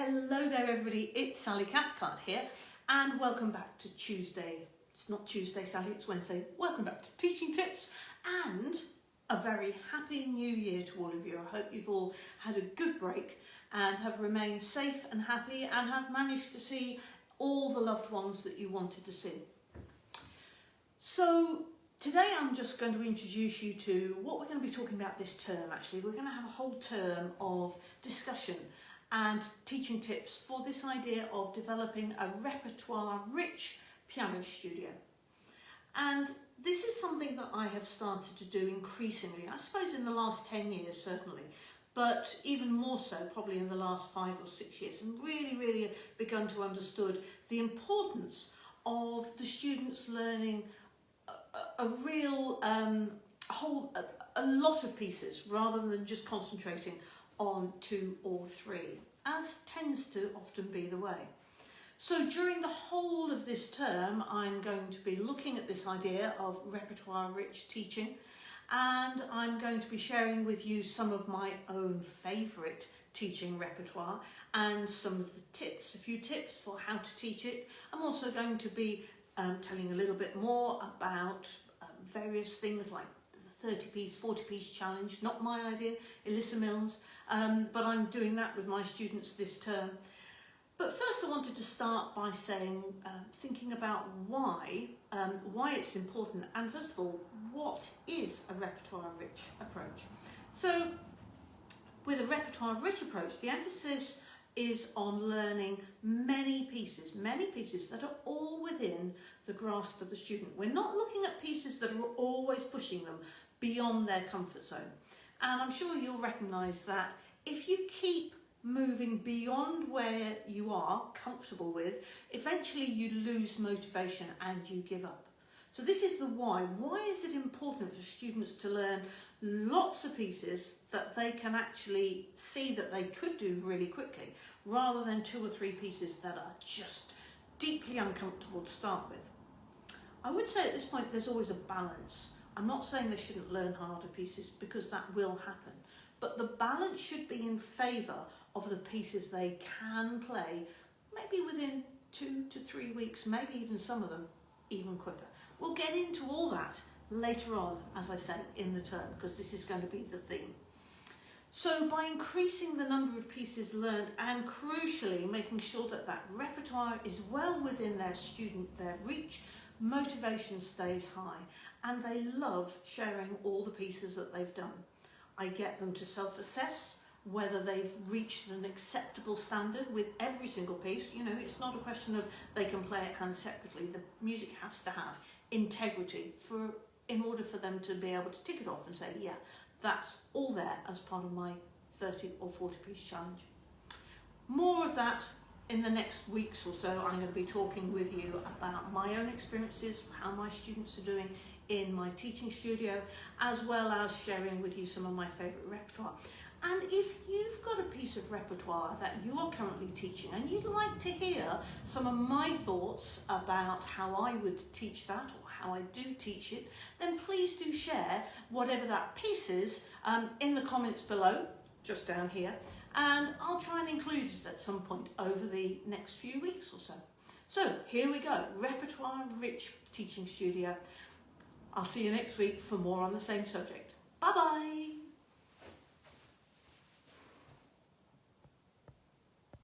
Hello there everybody, it's Sally Cathcart here and welcome back to Tuesday. It's not Tuesday Sally, it's Wednesday. Welcome back to Teaching Tips and a very happy new year to all of you. I hope you've all had a good break and have remained safe and happy and have managed to see all the loved ones that you wanted to see. So today I'm just going to introduce you to what we're going to be talking about this term actually. We're going to have a whole term of discussion and teaching tips for this idea of developing a repertoire rich piano studio. And this is something that I have started to do increasingly, I suppose in the last 10 years certainly, but even more so probably in the last five or six years and really, really begun to understood the importance of the students learning a, a real, um, whole, a, a lot of pieces rather than just concentrating on two or three, as tends to often be the way. So during the whole of this term, I'm going to be looking at this idea of repertoire-rich teaching, and I'm going to be sharing with you some of my own favourite teaching repertoire and some of the tips, a few tips for how to teach it. I'm also going to be um, telling a little bit more about um, various things like 30 piece, 40 piece challenge, not my idea, Elissa Milne's, um, but I'm doing that with my students this term. But first I wanted to start by saying, uh, thinking about why, um, why it's important, and first of all, what is a repertoire-rich approach? So, with a repertoire-rich approach, the emphasis is on learning many pieces, many pieces that are all within the grasp of the student. We're not looking at pieces that are always pushing them beyond their comfort zone. And I'm sure you'll recognise that if you keep moving beyond where you are comfortable with, eventually you lose motivation and you give up. So this is the why. Why is it important for students to learn lots of pieces that they can actually see that they could do really quickly, rather than two or three pieces that are just deeply uncomfortable to start with? I would say at this point there's always a balance. I'm not saying they shouldn't learn harder pieces because that will happen, but the balance should be in favour of the pieces they can play, maybe within two to three weeks, maybe even some of them even quicker. We'll get into all that later on, as I say, in the term, because this is going to be the theme. So by increasing the number of pieces learned and crucially making sure that that repertoire is well within their student, their reach, motivation stays high and they love sharing all the pieces that they've done. I get them to self-assess whether they've reached an acceptable standard with every single piece. You know, it's not a question of they can play it hand separately. The music has to have integrity for in order for them to be able to tick it off and say, yeah, that's all there as part of my 30 or 40 piece challenge. More of that in the next weeks or so. I'm going to be talking with you about my own experiences, how my students are doing in my teaching studio, as well as sharing with you some of my favourite repertoire. And if you've got a piece of repertoire that you are currently teaching and you'd like to hear some of my thoughts about how I would teach that or how I do teach it, then please do share whatever that piece is um, in the comments below, just down here, and I'll try and include it at some point over the next few weeks or so. So here we go, repertoire rich teaching studio. I'll see you next week for more on the same subject. Bye bye.